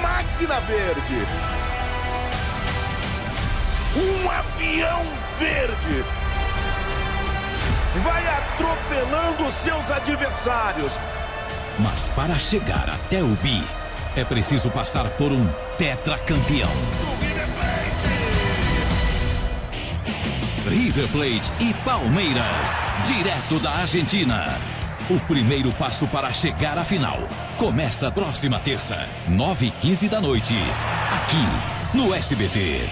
máquina verde. Um avião verde vai atropelando seus adversários. Mas para chegar até o bi, é preciso passar por um tetracampeão. River Plate e Palmeiras, direto da Argentina. O primeiro passo para chegar à final começa próxima terça, 9h15 da noite, aqui no SBT.